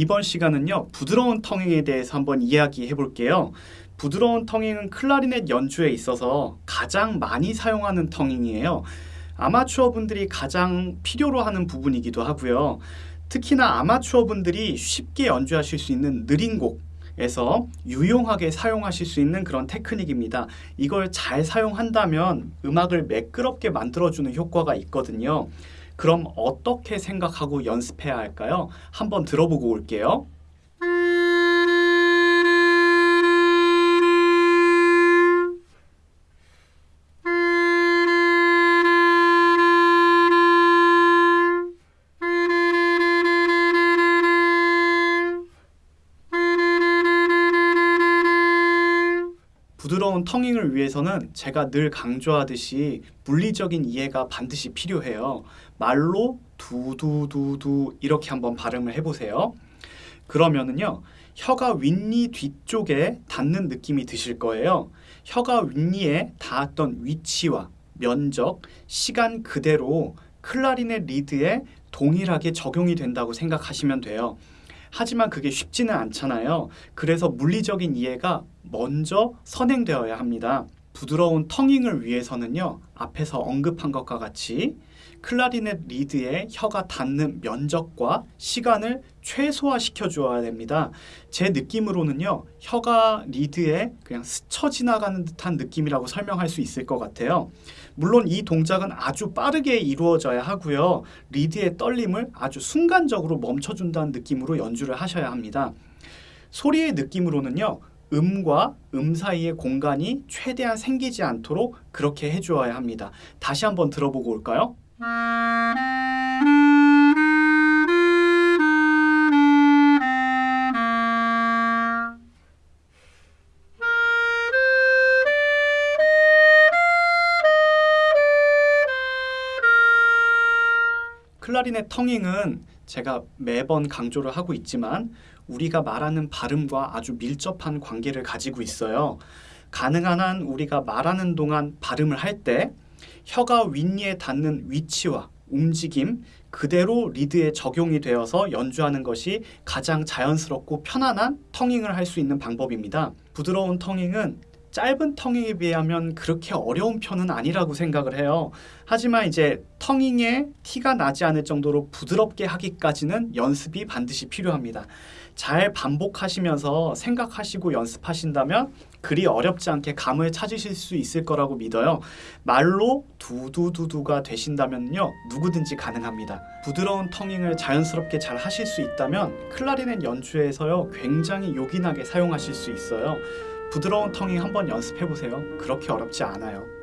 이번 시간은요 부드러운 텅잉에 대해서 한번 이야기해 볼게요. 부드러운 텅잉은 클라리넷 연주에 있어서 가장 많이 사용하는 텅잉이에요. 아마추어 분들이 가장 필요로 하는 부분이기도 하고요. 특히나 아마추어 분들이 쉽게 연주하실 수 있는 느린 곡 에서 유용하게 사용하실 수 있는 그런 테크닉입니다. 이걸 잘 사용한다면 음악을 매끄럽게 만들어주는 효과가 있거든요. 그럼 어떻게 생각하고 연습해야 할까요? 한번 들어보고 올게요. 부드러운 텅잉을 위해서는 제가 늘 강조하듯이 물리적인 이해가 반드시 필요해요. 말로 두두두두 이렇게 한번 발음을 해보세요. 그러면은요, 혀가 윗니 뒤쪽에 닿는 느낌이 드실 거예요. 혀가 윗니에 닿았던 위치와 면적, 시간 그대로 클라리넷 리드에 동일하게 적용이 된다고 생각하시면 돼요. 하지만 그게 쉽지는 않잖아요. 그래서 물리적인 이해가 먼저 선행되어야 합니다. 부드러운 tonguing을 위해서는요. 앞에서 언급한 것과 같이 클라리넷 리드에 혀가 닿는 면적과 시간을 최소화시켜 주어야 됩니다. 제 느낌으로는요. 혀가 리드에 그냥 스쳐 지나가는 듯한 느낌이라고 설명할 수 있을 것 같아요. 물론 이 동작은 아주 빠르게 이루어져야 하고요. 리드의 떨림을 아주 순간적으로 멈춰준다는 느낌으로 연주를 하셔야 합니다. 소리의 느낌으로는요. 음과 음 사이의 공간이 최대한 생기지 않도록 그렇게 해주어야 합니다. 다시 한번 들어보고 올까요? 클라리넷 텅잉은 제가 매번 강조를 하고 있지만 우리가 말하는 발음과 아주 밀접한 관계를 가지고 있어요. 가능한 한 우리가 말하는 동안 발음을 할 때 혀가 윗니에 닿는 위치와 움직임 그대로 리드에 적용이 되어서 연주하는 것이 가장 자연스럽고 편안한 텅잉을 할 수 있는 방법입니다. 부드러운 텅잉은 짧은 텅잉에 비하면 그렇게 어려운 편은 아니라고 생각을 해요. 하지만 이제 텅잉에 티가 나지 않을 정도로 부드럽게 하기까지는 연습이 반드시 필요합니다. 잘 반복하시면서 생각하시고 연습하신다면 그리 어렵지 않게 감을 찾으실 수 있을 거라고 믿어요. 말로 두두두두가 되신다면요. 누구든지 가능합니다. 부드러운 텅잉을 자연스럽게 잘 하실 수 있다면 클라리넷 연주에서요. 굉장히 요긴하게 사용하실 수 있어요. 부드러운 텅잉 한번 연습해 보세요. 그렇게 어렵지 않아요.